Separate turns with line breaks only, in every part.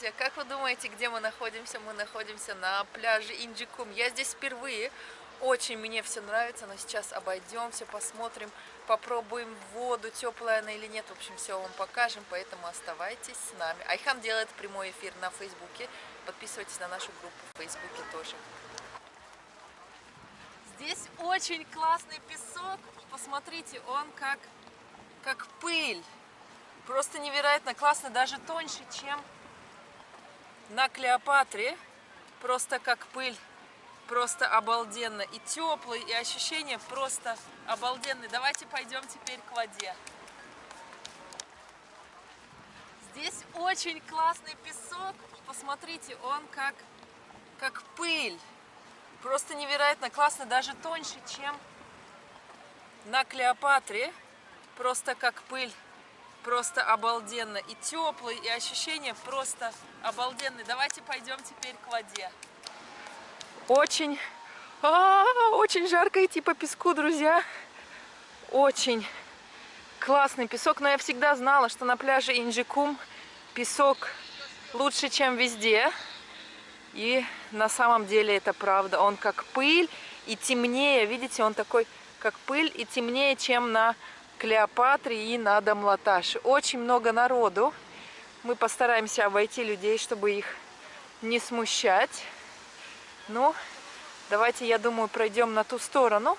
Здравствуйте! Как вы думаете, где мы находимся? Мы находимся на пляже Инджикум. Я здесь впервые. Очень мне все нравится, но сейчас обойдемся, посмотрим, попробуем воду, теплая она или нет. В общем, все вам покажем, поэтому оставайтесь с нами. Айхан делает прямой эфир на Фейсбуке. Подписывайтесь на нашу группу в Фейсбуке тоже. Здесь очень классный песок. Посмотрите, он как, как пыль. Просто невероятно классно, даже тоньше, чем на Клеопатре. Просто как пыль. Просто обалденно. И теплый, и ощущения просто обалденные. Давайте пойдем теперь к воде. Здесь очень классный песок. Посмотрите, он как, как пыль. Просто невероятно классно, даже тоньше, чем на Клеопатре. Просто как пыль просто обалденно. И теплый, и ощущения просто обалденные. Давайте пойдем теперь к воде. Очень, а -а -а, очень жарко идти по песку, друзья. Очень классный песок. Но я всегда знала, что на пляже Инджикум песок лучше, чем везде. И на самом деле это правда. Он как пыль и темнее. Видите, он такой как пыль и темнее, чем на Клеопатре и на Дамлаташе. Очень много народу. Мы постараемся обойти людей, чтобы их не смущать. Ну, давайте, я думаю, пройдем на ту сторону,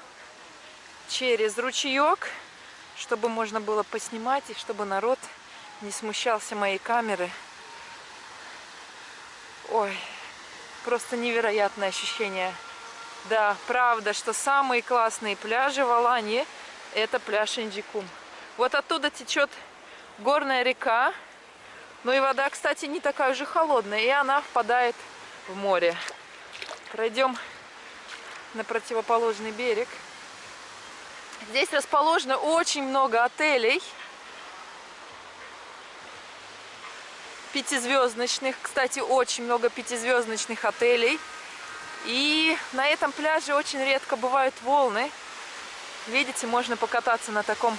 через ручеек, чтобы можно было поснимать и чтобы народ не смущался моей камеры. Ой, просто невероятное ощущение. Да, правда, что самые классные пляжи в Алании – это пляж Инджикум. Вот оттуда течет горная река. Ну и вода, кстати, не такая уже холодная, и она впадает в море. Пройдем на противоположный берег. Здесь расположено очень много отелей. Пятизвездочных. Кстати, очень много пятизвездочных отелей. И на этом пляже очень редко бывают волны. Видите, можно покататься на таком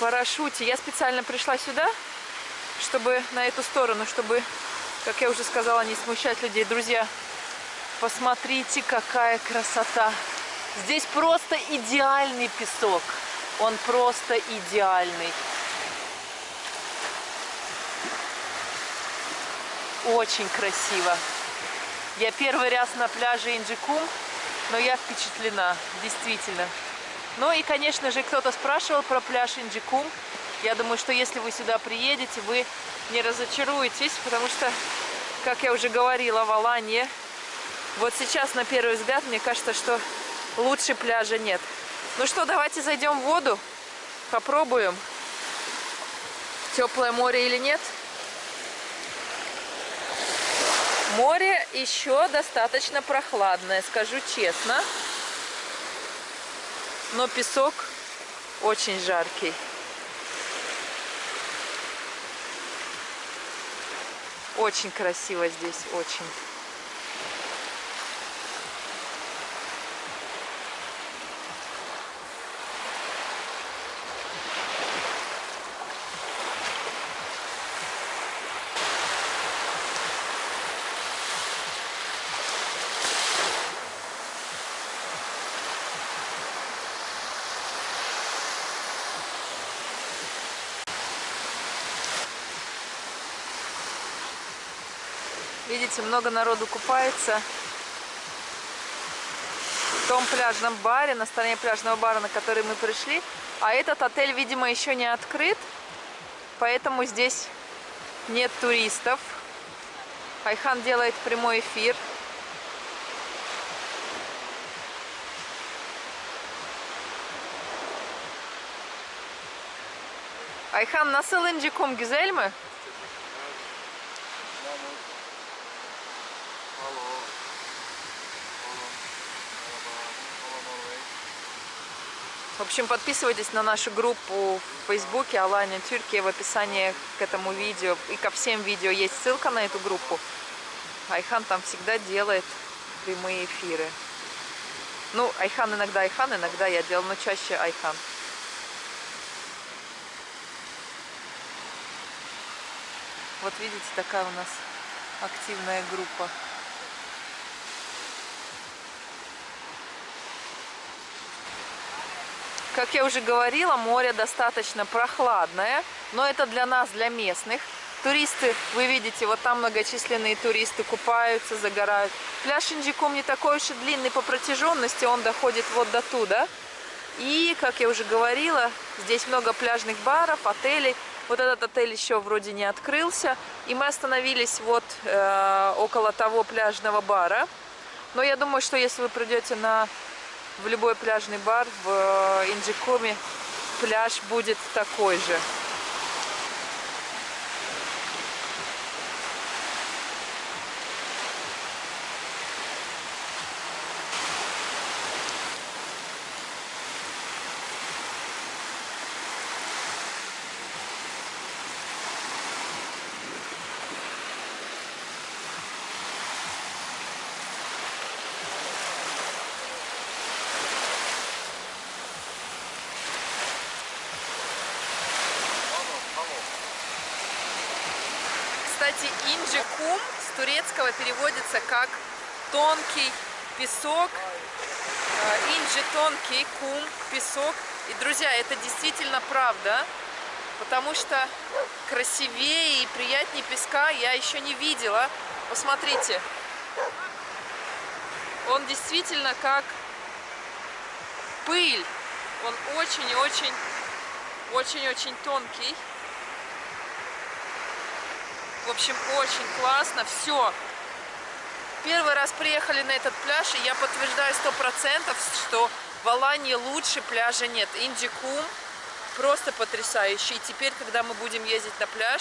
парашюте. Я специально пришла сюда, чтобы на эту сторону, чтобы, как я уже сказала, не смущать людей. Друзья, посмотрите, какая красота. Здесь просто идеальный песок. Он просто идеальный. Очень красиво. Я первый раз на пляже Инджикум, но я впечатлена, действительно. Ну и, конечно же, кто-то спрашивал про пляж Инджикум. Я думаю, что если вы сюда приедете, вы не разочаруетесь, потому что, как я уже говорила, в Аланье, вот сейчас, на первый взгляд, мне кажется, что лучше пляжа нет. Ну что, давайте зайдем в воду, попробуем, теплое море или нет. Море еще достаточно прохладное, скажу честно но песок очень жаркий. Очень красиво здесь, очень. Видите, много народу купается. В том пляжном баре, на стороне пляжного бара, на который мы пришли. А этот отель, видимо, еще не открыт. Поэтому здесь нет туристов. Айхан делает прямой эфир. Ayhan nasıl İncikum güzel mi? В общем, подписывайтесь на нашу группу в Фейсбуке Алания Тюркия. В описании к этому видео и ко всем видео есть ссылка на эту группу. Айхан там всегда делает прямые эфиры. Ну, Айхан иногда Айхан, иногда я делаю, но чаще Айхан. Вот видите, такая у нас активная группа. Как я уже говорила, море достаточно прохладное, но это для нас, для местных. Туристы, вы видите, вот там многочисленные туристы купаются, загорают. Пляж Инджикум не такой уж и длинный по протяженности, он доходит вот до туда. И, как я уже говорила, здесь много пляжных баров, отелей. Вот этот отель еще вроде не открылся. И мы остановились вот э, около того пляжного бара. Но я думаю, что если вы придете на, в любой пляжный бар в э, Инджикуме, пляж будет такой же. Кстати, инджи-кум с турецкого переводится как тонкий песок. Э, инджи тонкий, кум, песок. И, друзья, это действительно правда, потому что красивее и приятнее песка я еще не видела. Посмотрите, он действительно как пыль. Он очень очень, очень-очень тонкий. В общем, очень классно. Все. Первый раз приехали на этот пляж, и я подтверждаю сто процентов, что в Алании лучше пляжа нет. Инджикум просто потрясающий. И теперь, когда мы будем ездить на пляж,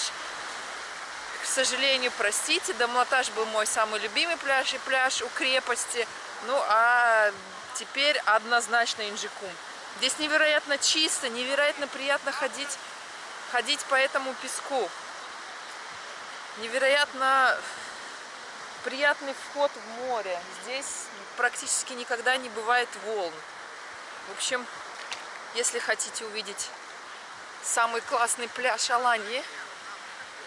к сожалению, простите, Дамлатаж был мой самый любимый пляж и пляж у крепости. Ну, а теперь однозначно Инджикум. Здесь невероятно чисто, невероятно приятно ходить, ходить по этому песку невероятно приятный вход в море. Здесь практически никогда не бывает волн. В общем, если хотите увидеть самый классный пляж Аланьи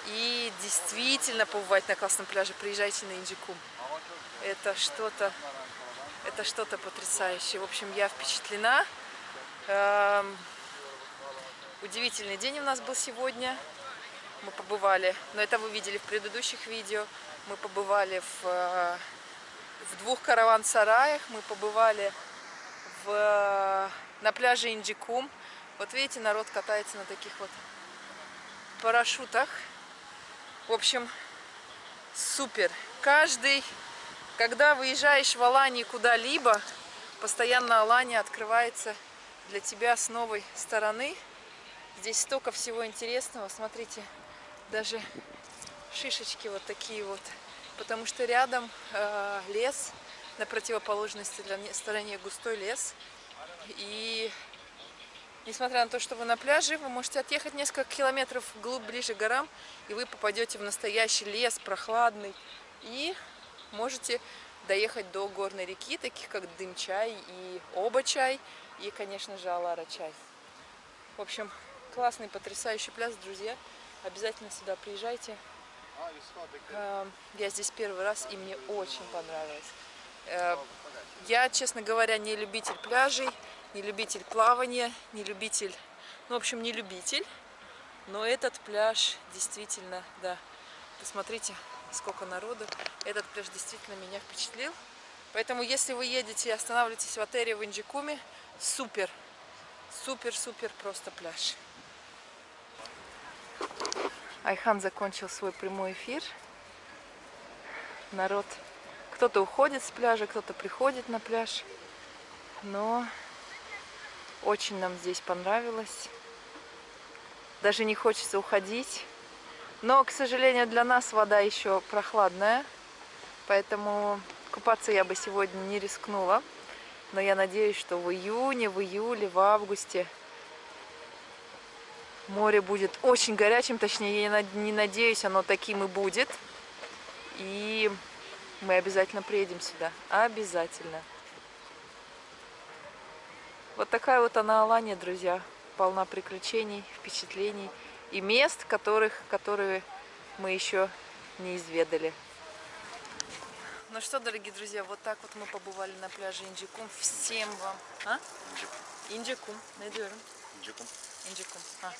и действительно побывать на классном пляже, приезжайте на Инджикум. Это что-то это что-то потрясающее. В общем, я впечатлена. Эм, удивительный день у нас был сегодня мы побывали, но это вы видели в предыдущих видео, мы побывали в, э, в двух караван-сараях, мы побывали в, на пляже Инджикум. Вот видите, народ катается на таких вот парашютах. В общем, супер. Каждый, когда выезжаешь в Алании куда-либо, постоянно Алания открывается для тебя с новой стороны. Здесь столько всего интересного. Смотрите, даже шишечки вот такие вот, потому что рядом э, лес, на противоположной стороне густой лес, и несмотря на то, что вы на пляже, вы можете отъехать несколько километров вглубь, ближе к горам, и вы попадете в настоящий лес, прохладный, и можете доехать до горной реки, таких как Дымчай и Оба-чай, и, конечно же, Алара-чай. В общем, классный, потрясающий пляж, друзья. Обязательно сюда приезжайте. Эм, я здесь первый раз, и мне очень понравилось. Э, я, честно говоря, не любитель пляжей, не любитель плавания, не любитель... Ну, в общем, не любитель. Но этот пляж действительно, да, посмотрите, сколько народу. Этот пляж действительно меня впечатлил. Поэтому, если вы едете и останавливаетесь в отеле в Инджикуме, супер, супер-супер просто пляж. Айхан закончил свой прямой эфир. Народ, кто-то уходит с пляжа, кто-то приходит на пляж. Но очень нам здесь понравилось. Даже не хочется уходить. Но, к сожалению, для нас вода еще прохладная. Поэтому купаться я бы сегодня не рискнула. Но я надеюсь, что в июне, в июле, в августе Море будет очень горячим, точнее, я не надеюсь, оно таким и будет. И мы обязательно приедем сюда. Обязательно. Вот такая вот она Алания, друзья. Полна приключений, впечатлений и мест, которых, которые мы еще не изведали. Ну что, дорогие друзья, вот так вот мы побывали на пляже Инджикум. Всем вам... А? Инджикум. Ne diyorum?
İncekun.
Инджикум. А.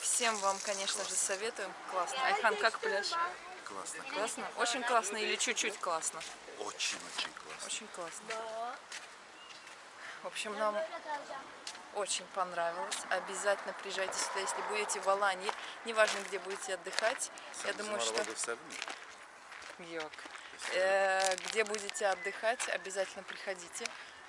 Всем вам, конечно же, советуем. Классно. Айхан, как пляж?
Классно.
Классно? Очень классно или чуть-чуть классно?
Очень-очень классно.
Очень классно. В общем, нам очень понравилось. Обязательно приезжайте сюда, если будете в Алании. Неважно, где будете отдыхать. Я
Sen bizim
думаю, что... Йок. Э, где будете отдыхать, обязательно приходите.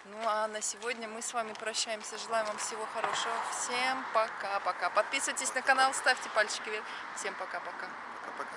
Ну а на сегодня мы с вами прощаемся. Желаем вам всего хорошего. Всем пока-пока. Подписывайтесь на канал, ставьте пальчики вверх. Всем пока-пока.
Пока-пока.